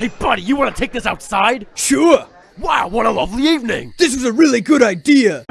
Hey, buddy, you want to take this outside? Sure! Wow, what a lovely evening! This was a really good idea!